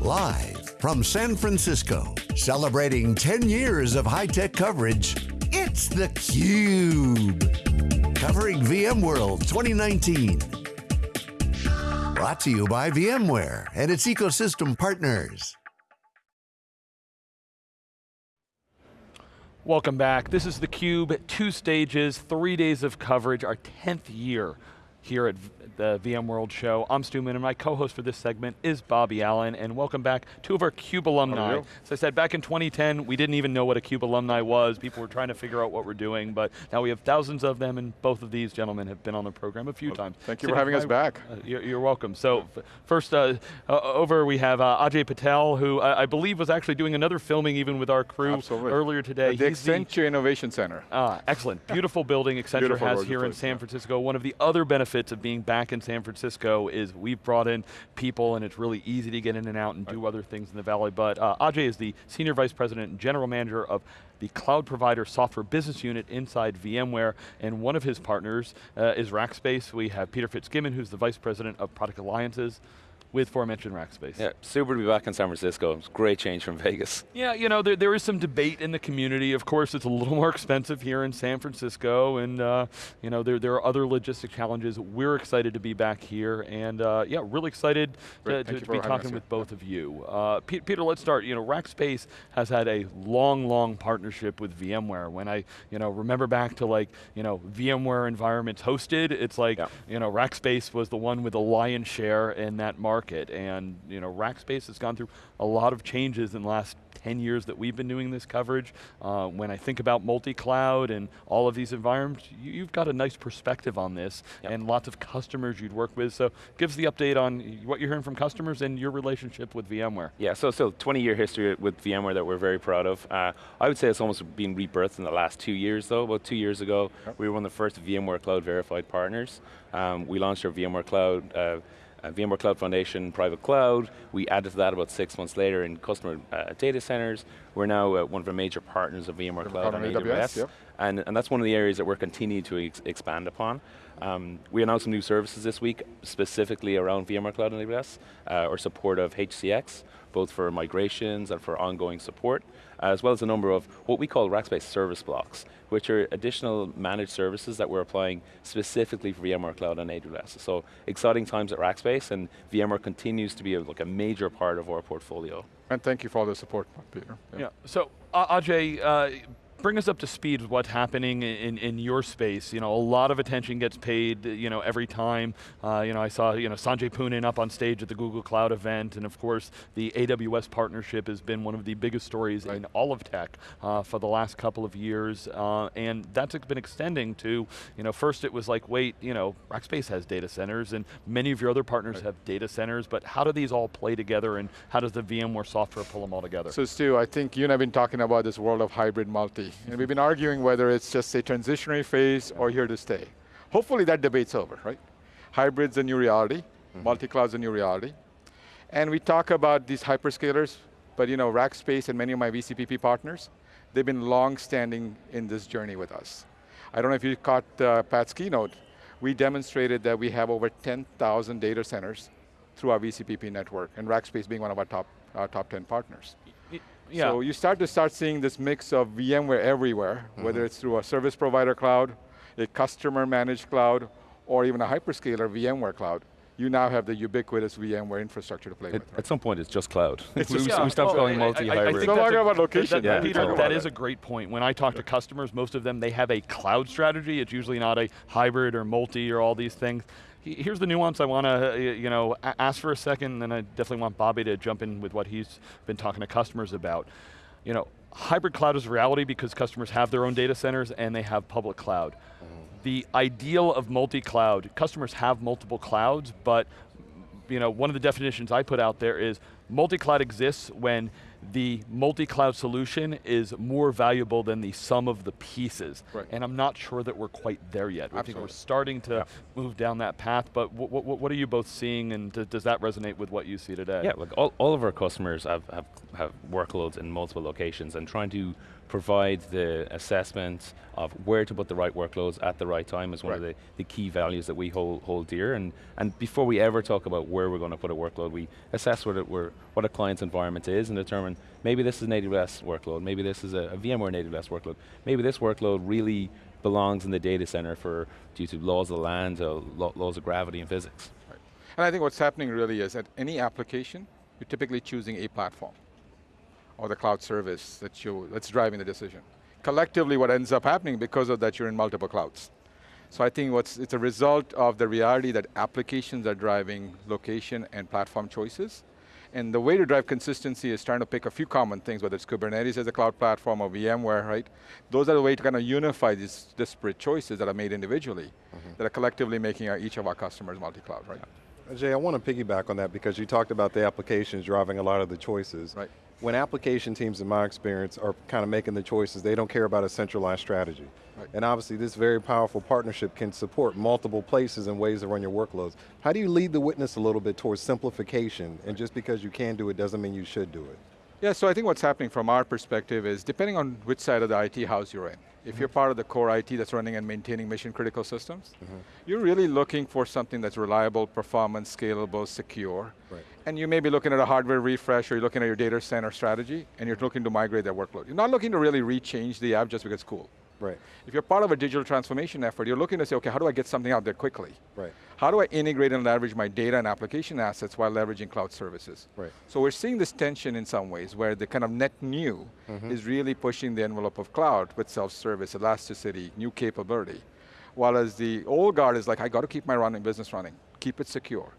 Live from San Francisco, celebrating 10 years of high-tech coverage, it's theCUBE. Covering VMworld 2019. Brought to you by VMware and its ecosystem partners. Welcome back. This is theCUBE, two stages, three days of coverage, our 10th year here at the VMworld show. I'm Stu Miniman, and my co-host for this segment is Bobby Allen, and welcome back two of our CUBE alumni. As I said, back in 2010, we didn't even know what a CUBE alumni was. People were trying to figure out what we're doing, but now we have thousands of them, and both of these gentlemen have been on the program a few well, times. Thank you for having us back. Uh, you're, you're, welcome. So first, uh, uh, over we have uh, Ajay Patel, who I, I, believe was actually doing another filming even with our crew Absolutely. earlier today. the Accenture the, Innovation Center. Ah, excellent. Beautiful building Accenture Beautiful has here in San Francisco. One of the other benefits of being back in San Francisco is we've brought in people and it's really easy to get in and out and do other things in the Valley, but uh, Ajay is the Senior Vice President and General Manager of the Cloud Provider Software Business Unit inside VMware, and one of his partners uh, is Rackspace. We have Peter Fitzgibbon, who's the Vice President of Product Alliances with aforementioned Rackspace. Yeah, super to be back in San Francisco. It's a great change from Vegas. Yeah, you know, there, there is some debate in the community. Of course, it's a little more expensive here in San Francisco, and uh, you know, there, there are other logistic challenges. We're excited to be back here, and uh, yeah, really excited to, to, to be talking with both of you. Uh, Peter, let's start. You know, Rackspace has had a long, long partnership with VMware. When I, you know, remember back to like, you know, VMware environments hosted, it's like, yeah. you know, Rackspace was the one with the lion's share in that market market. And you know, Rackspace has gone through a lot of changes in the last 10 years that we've been doing this coverage. Uh, when I think about multi-cloud and all of these environments, you, have got a nice perspective on this yep. and lots of customers you'd work with. So give us the update on what you're hearing from customers and your relationship with VMware. Yeah, so, so 20 year history with VMware that we're very proud of. Uh, I would say it's almost been rebirthed in the last two years though. About two years ago, yep. we were one of the first VMware Cloud verified partners. Um, we launched our VMware Cloud uh, uh, VMware Cloud Foundation private cloud. We added to that about six months later in customer uh, data centers. We're now uh, one of the major partners of VMware Cloud on AWS. AWS yep. and, and that's one of the areas that we're continuing to ex expand upon. Um, we announced some new services this week, specifically around VMware Cloud and AWS, uh, or support of HCX, both for migrations and for ongoing support, as well as a number of what we call Rackspace service blocks, which are additional managed services that we're applying specifically for VMware Cloud and AWS. So exciting times at Rackspace, and VMware continues to be a, like a major part of our portfolio. And thank you for all the support, Peter. Yeah, yeah. so uh, Ajay, uh, bring us up to speed with what's happening in, in your space. You know, a lot of attention gets paid, you know, every time. Uh, you know, I saw, you know, Sanjay Poonen up on stage at the Google Cloud event, and of course, the AWS partnership has been one of the biggest stories right. in all of tech uh, for the last couple of years, uh, and that's been extending to, you know, first it was like, wait, you know, Rackspace has data centers, and many of your other partners right. have data centers, but how do these all play together, and how does the VMware software pull them all together? So Stu, I think you and I have been talking about this world of hybrid multi, and we've been arguing whether it's just a transitionary phase or here to stay. Hopefully that debate's over, right? Hybrid's a new reality, mm -hmm. multi-cloud's a new reality. And we talk about these hyperscalers, but you know, Rackspace and many of my VCPP partners, they've been long-standing in this journey with us. I don't know if you caught uh, Pat's keynote, we demonstrated that we have over 10,000 data centers through our VCPP network, and Rackspace being one of our top, our top 10 partners. Yeah. So you start to start seeing this mix of VMware everywhere, mm -hmm. whether it's through a service provider cloud, a customer managed cloud, or even a hyperscaler VMware cloud you now have the ubiquitous VMware infrastructure to play at, with. Right? At some point, it's just cloud. It's just, yeah. we stopped calling multi-hybrid. No longer about location. That, yeah, Peter, that, that is a great point. When I talk to customers, most of them, they have a cloud strategy. It's usually not a hybrid or multi or all these things here's the nuance I want to, uh, you know, ask for a second, and I definitely want Bobby to jump in with what he's been talking to customers about. You know, hybrid cloud is reality because customers have their own data centers and they have public cloud. Mm. The ideal of multi-cloud, customers have multiple clouds, but you know, one of the definitions I put out there is multi-cloud exists when the multi-cloud solution is more valuable than the sum of the pieces. Right. And I'm not sure that we're quite there yet. I think we're starting to yeah. move down that path, but what are you both seeing and does that resonate with what you see today? Yeah, look, all, all of our customers have, have, have workloads in multiple locations and trying to provide the assessment of where to put the right workloads at the right time is one right. of the, the key values that we hold, hold dear. And, and before we ever talk about where we're going to put a workload, we assess whether we're what a client's environment is and determine maybe this is an AWS workload, maybe this is a, a VMware AWS workload, maybe this workload really belongs in the data center for due to laws of the land, uh, laws of gravity and physics. Right. And I think what's happening really is that any application, you're typically choosing a platform or the cloud service that you, that's driving the decision. Collectively, what ends up happening because of that, you're in multiple clouds. So I think what's, it's a result of the reality that applications are driving location and platform choices. And the way to drive consistency is trying to pick a few common things, whether it's Kubernetes as a cloud platform or VMware, right? Those are the way to kind of unify these disparate choices that are made individually, mm -hmm. that are collectively making our, each of our customers multi-cloud, right? Jay, I want to piggyback on that because you talked about the applications driving a lot of the choices. Right when application teams, in my experience, are kind of making the choices, they don't care about a centralized strategy. Right. And obviously this very powerful partnership can support multiple places and ways to run your workloads. How do you lead the witness a little bit towards simplification, and just because you can do it doesn't mean you should do it? Yeah, so I think what's happening from our perspective is, depending on which side of the IT house you're in, if you're part of the core IT that's running and maintaining mission critical systems, mm -hmm. you're really looking for something that's reliable, performance, scalable, secure. Right. And you may be looking at a hardware refresh or you're looking at your data center strategy and you're looking to migrate that workload. You're not looking to really rechange the app just because it's cool. Right. If you're part of a digital transformation effort, you're looking to say, okay, how do I get something out there quickly? Right. How do I integrate and leverage my data and application assets while leveraging cloud services? Right. So we're seeing this tension in some ways where the kind of net new mm -hmm. is really pushing the envelope of cloud with self-service, elasticity, new capability. While as the old guard is like, I got to keep my running business running, keep it secure.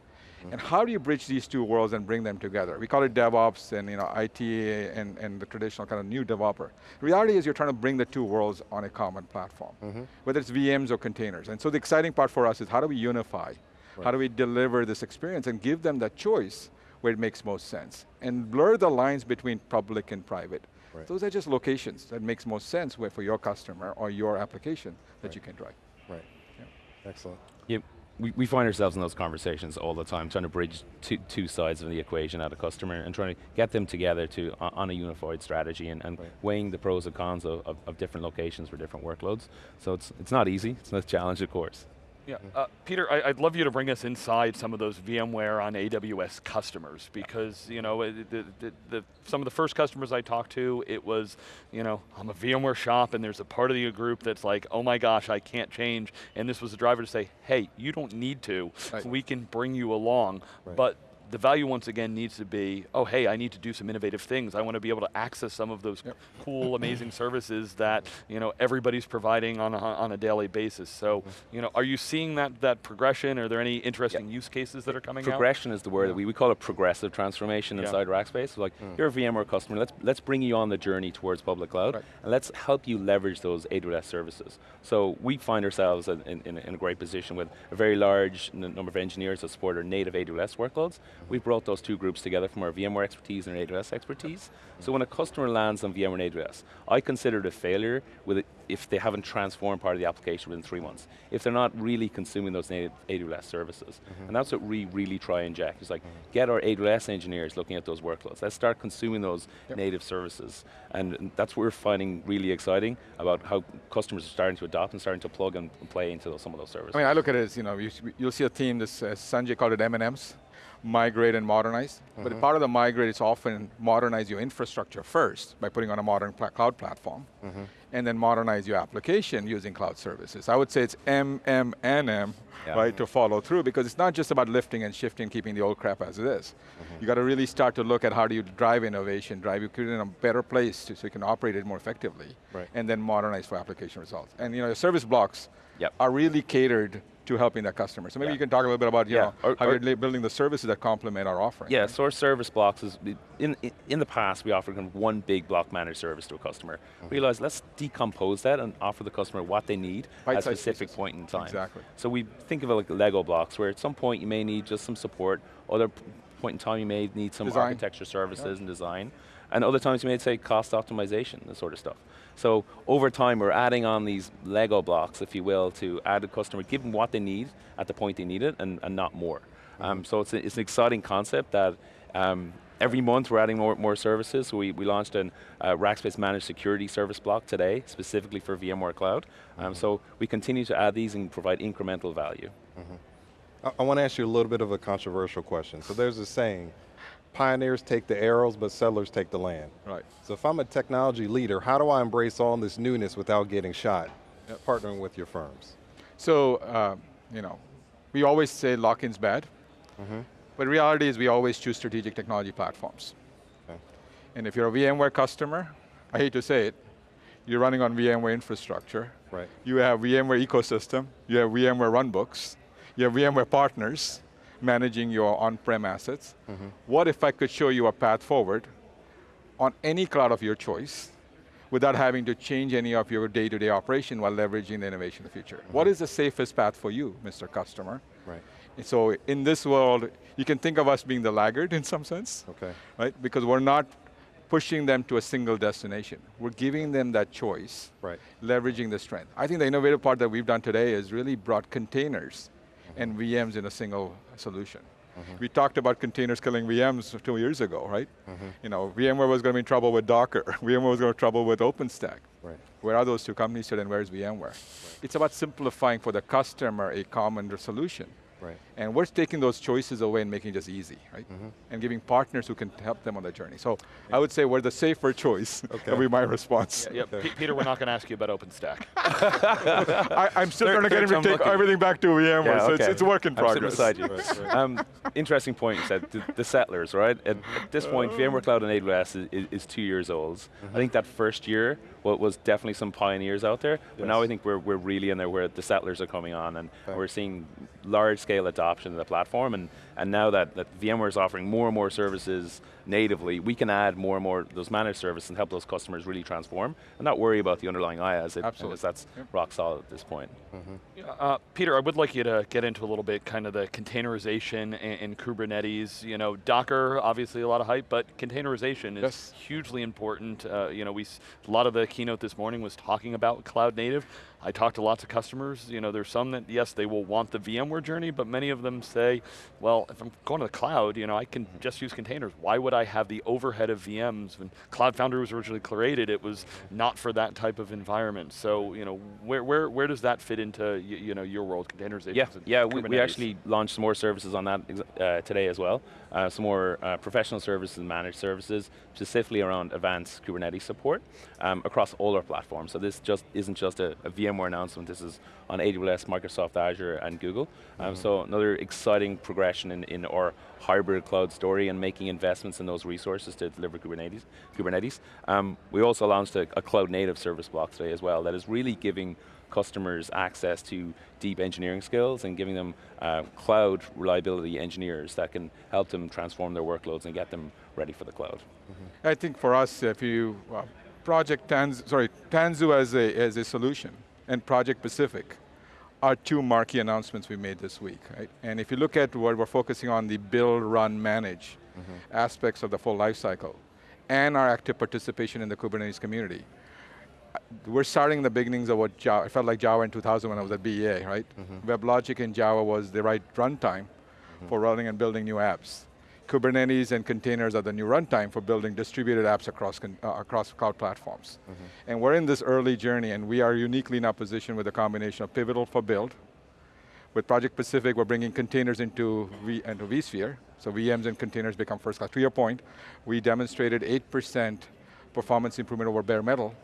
And how do you bridge these two worlds and bring them together? We call it DevOps and you know, IT and, and the traditional kind of new developer. The reality is you're trying to bring the two worlds on a common platform, mm -hmm. whether it's VMs or containers. And so the exciting part for us is how do we unify? Right. How do we deliver this experience and give them that choice where it makes most sense? And blur the lines between public and private. Right. Those are just locations that makes most sense where for your customer or your application that right. you can drive. Right, yeah. excellent. Yep we, we find ourselves in those conversations all the time, trying to bridge two, two sides of the equation at a customer and trying to get them together to on a unified strategy and, and right. weighing the pros and cons of, of, of, different locations for different workloads. So it's, it's not easy, it's a challenge of course. Yeah, uh, Peter, I, would love you to bring us inside some of those VMware on AWS customers because you know the, the, the, some of the first customers I talked to, it was you know I'm a VMware shop and there's a part of the group that's like, oh my gosh, I can't change, and this was the driver to say, hey, you don't need to, right. we can bring you along, right. but the value once again needs to be, oh hey, I need to do some innovative things. I want to be able to access some of those yep. cool, amazing services that you know everybody's providing on a, on a daily basis. So, you know, are you seeing that that progression? Are there any interesting yep. use cases that are coming progression out? is the word. Yeah. We, we call it progressive transformation yeah. inside Rackspace. So like, mm. you're a VMware customer, let's, let's bring you on the journey towards public cloud, right. and let's help you leverage those AWS services. So we find ourselves in, in, in a great position with a very large number of engineers that support our native AWS workloads, we brought those two groups together from our VMware expertise and our AWS expertise. So when a customer lands on VMware and AWS, I consider it a failure with it if they haven't transformed part of the application within three months. If they're not really consuming those native AWS services. Mm -hmm. And that's what we really try and jack. It's like, mm -hmm. get our AWS engineers looking at those workloads. Let's start consuming those yep. native services. And that's what we're finding really exciting about how customers are starting to adopt and starting to plug and play into those, some of those services. I mean, I look at it as, you know, you, will see a team, this uh, Sanjay called it M&Ms migrate and modernize. Mm -hmm. But mm-hmm. part of the migrate is often modernize your infrastructure first by putting on a modern pl cloud platform, mm -hmm. and then modernize your application using cloud services. I would say it's M, M, and M, yeah. right, to follow through, because it's not just about lifting and shifting, keeping the old crap as it is. Mm -hmm. You got to really start to look at how do you drive innovation, drive you in a better place to, so you can operate it more effectively, right. and then modernize for application results. And you know, your service blocks yep. are really catered to helping that customer. So maybe yeah. you can talk a little bit about you yeah. know, or, how or you're building the services that complement our offering. Yeah, right? so our service blocks is, in, in the past we offered kind of one big block managed service to a customer. Mm -hmm. Realize let's decompose that and offer the customer what they need at a specific pieces. point in time. Exactly. So we think of it like Lego blocks where at some point you may need just some support, other point in time you may need some design. architecture services yeah. and design, and other times you may say cost optimization, that sort of stuff. So over time, we're adding on these Lego blocks, if you will, to add a customer, give them what they need at the point they need it, and, and not more. Mm -hmm. um, so it's, a, it's an exciting concept that um, every month we're adding more, more services. So we, we launched a uh, Rackspace Managed Security Service block today, specifically for VMware Cloud. Um, mm -hmm. So we continue to add these and provide incremental value. Mm -hmm. I, I want to ask you a little bit of a controversial question. So there's a saying, pioneers take the arrows, but settlers take the land. Right. So if I'm a technology leader, how do I embrace all this newness without getting shot? Partnering with your firms. So, uh, you know, we always say lock-in's bad, but reality is we always choose strategic technology platforms. Okay. And if you're a VMware customer, I hate to say it, you're running on VMware infrastructure. Right. You have VMware ecosystem, you have VMware runbooks, you have VMware partners managing your on-prem assets. Mm-hmm. What if I could show you a path forward on any cloud of your choice without having to change any of your day-to-day operation while leveraging the innovation of the future? What mm-hmm. is the safest path for you, Mr. Customer? Right. And so in this world, you can think of us being the laggard in some sense Okay. right? Because we're not pushing them to a single destination. We're giving them that choice, Right. leveraging the strength. I think the innovative part that we've done today is really brought containers and VMs in a single solution. Mm-hmm. We talked about containers killing VMs two years ago, right? Mm-hmm. You know, VMware was going to be in trouble with Docker. VMware was going to be in trouble with OpenStack. Right. Where are those two companies today and where's VMware? It's about simplifying for the customer a common solution. Right. And we're taking those choices away and making it just easy, right? And giving partners who can help them on the journey. So I would say we're the safer choice. Okay. That would be my response. Yeah, P- Peter, we're not going to ask you about OpenStack. I, I'm still Third- trying to get him to take lucky. everything back to VMware, Yeah, so it's, it's a work in I'm sitting progress. beside you. Right, right. Um, interesting point you said, the, the settlers, right? At, at this point, VMware Cloud on AWS is, is two years old. I think that first year wa- was definitely some pioneers out there, but now I think we're, we're really in there where the settlers are coming on and Okay. we're seeing large scale adoption of the platform and, and now that, that VMware is offering more and more services natively, we can add more and more those managed services and help those customers really transform and not worry about the underlying IaaS, it, Absolutely. because that's rock solid at this point. Uh, Peter, I would like you to get into a little bit kind of the containerization and, and Kubernetes. You know, Docker, obviously a lot of hype, but containerization is Yes. hugely important. Uh, you know, we s- a lot of the keynote this morning was talking about cloud native. I talked to lots of customers. You know, there's some that yes, they will want the VMware journey, but many of them say, well, if I'm going to the cloud, you know, I can just use containers. Why would I have the overhead of VMs? When Cloud Foundry was originally created, it was not for that type of environment. So, you know, where where where does that fit into y- you know your world, containerization? Yeah, and yeah. We, we actually launched some more services on that uh, today as well. Uh, some more uh, professional services and managed services, specifically around advanced Kubernetes support um, across all our platforms. So this just isn't just a, a VMware announcement. This is on AWS, Microsoft Azure, and Google. Um, so another exciting progression in, in our hybrid cloud story and making investments in those resources to deliver Kubernetes. Kubernetes. Um, we also launched a, a cloud native service block today as well that is really giving customers access to deep engineering skills and giving them uh, cloud reliability engineers that can help them transform their workloads and get them ready for the cloud. I think for us, if you, uh, Project Tanzu, sorry, Tanzu as a, as a solution and Project Pacific are two marquee announcements we made this week, right? And if you look at what we're focusing on, the build, run, manage aspects of the full life cycle and our active participation in the Kubernetes community, uh, we're starting the beginnings of what Java, it felt like Java in 2000 when I was at BEA, right? WebLogic in Java was the right runtime for running and building new apps. Kubernetes and containers are the new runtime for building distributed apps across, uh, across cloud platforms. And we're in this early journey and we are uniquely in a position with a combination of Pivotal for build. With Project Pacific, we're bringing containers into, v, into vSphere, so VMs and containers become first class. To your point, we demonstrated 8% performance improvement over bare metal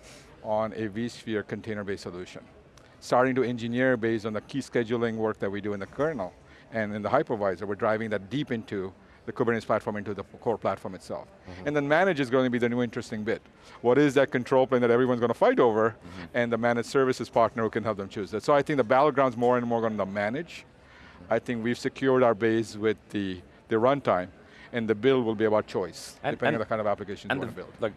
on a vSphere container-based solution. Starting to engineer based on the key scheduling work that we do in the kernel and in the hypervisor, we're driving that deep into the Kubernetes platform into the core platform itself. Mm-hmm. And then manage is going to be the new interesting bit. What is that control plane that everyone's going to fight over mm-hmm. and the managed services partner who can help them choose that. So I think the battleground's more and more going to manage. Mm-hmm. I think we've secured our base with the, the runtime and the build will be about choice, And- depending and- on the kind of applications you want to build. like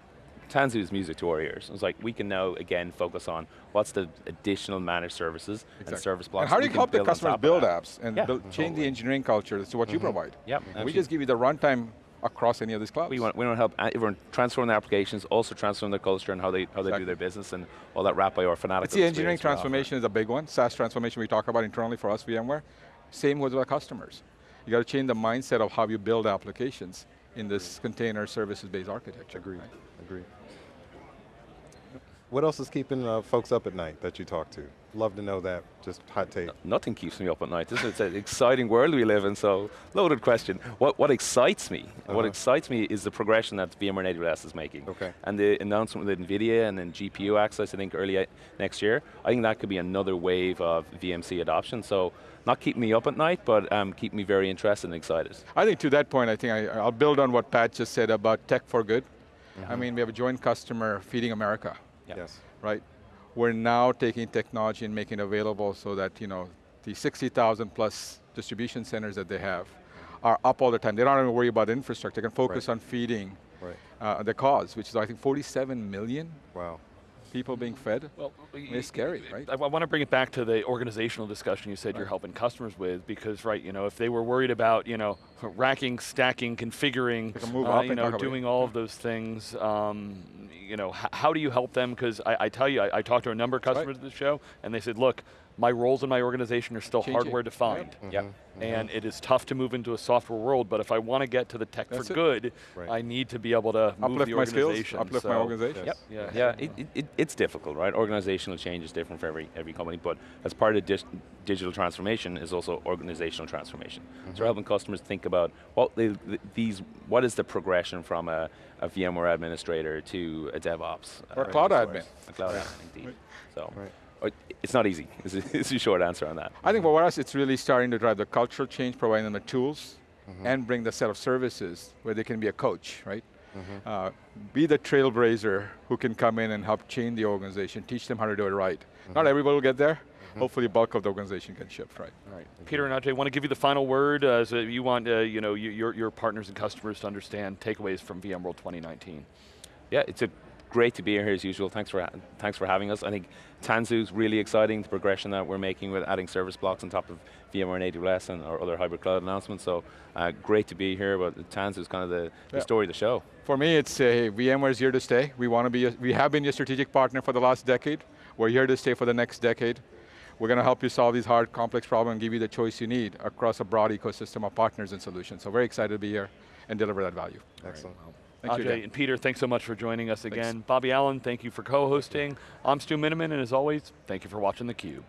Tanzu's music to our ears. It's like we can now again focus on what's the additional managed services and service blocks. And how do you help the customers build apps and Yeah, build, change the engineering culture to what you mm-hmm. provide? Yep, And we just give you the runtime across any of these clouds. We want, we want to help everyone transform their applications, also transform their culture and how they how they Exactly. do their business and all that wrap by our fanatical It's the engineering experience we offer. transformation is a big one. SaaS transformation we talk about internally for us, VMware. Same with our customers. You got to change the mindset of how you build applications in this container services-based architecture. Agreed, right? Agreed. What else is keeping uh, folks up at night that you talk to? Love to know that, just hot take. Nothing keeps me up at night. This is an exciting world we live in, so loaded question. What, what excites me, what Uh-huh. excites me is the progression that VMware and AWS is making. Okay. And the announcement with NVIDIA and then GPU access, I think early uh, next year, I think that could be another wave of VMC adoption. So not keeping me up at night, but um, keep me very interested and excited. I think to that point, I think I, I'll build on what Pat just said about tech for good. I mean, we have a joint customer, Feeding America, Yeah. Yes. right? We're now taking technology and making it available so that, you know, the 60,000 plus distribution centers that they have are up all the time. They don't even worry about infrastructure. They can focus Right. on feeding Right. uh, the cause, which is I think 47 million Wow. People being fed. Well, It's scary, right? I, want to bring it back to the organizational discussion you said you're helping customers with, because right, you know, if they were worried about, you know, racking, stacking, configuring, uh, up you and know, talk about it. doing all of those things, um, you know, how do you help them? Because I, I tell you, I, I talked to a number of right. customers at the show, and they said, look, my roles in my organization are still Changing. hardware defined. Yep. Mm-hmm. And mm-hmm. it is tough to move into a software world, but if I want to get to the tech That's for it. good, Right. I need to be able to move Uplift the my skills, organization. uplift my organization. Yes. Yeah. Yeah, it, it, it, it's difficult, right? Organizational change is different for every, every company, but as part of dis- digital transformation is also organizational transformation. So we're helping customers think about what they, these, what is the progression from a, a VMware administrator to a DevOps Or uh, cloud resource. admin. A cloud admin, indeed. So Right. Uh, it's not easy. Is is a short answer on that. I think for us, it's really starting to drive the cultural change, providing them the tools, and bring the set of services where they can be a coach, right? Uh, be the trailblazer who can come in and help change the organization, teach them how to do it right. Not everybody will get there. Hopefully, the bulk of the organization can shift right. All right. Peter and Ajay, want to give you the final word. Uh, so you want uh, you know you- your your partners and customers to understand takeaways from VMworld 2019. Yeah, it's a great to be here as usual. Thanks for thanks for having us. I think Tanzu's really exciting. The progression that we're making with adding service blocks on top of VMware and AWS and our other hybrid cloud announcements. So uh, great to be here. But Tanzu's kind of the, the story of the show. For me, it's uh, VMware is here to stay. We want to be, a, we have been your strategic partner for the last decade. We're here to stay for the next decade. We're going to help you solve these hard, complex problems and give you the choice you need across a broad ecosystem of partners and solutions. So very excited to be here and deliver that value. Excellent. Thank you, Ajay and Peter, thanks so much for joining us again. Bobby Allen, thank you for co-hosting. I'm Stu Miniman, and as always, thank you for watching theCUBE.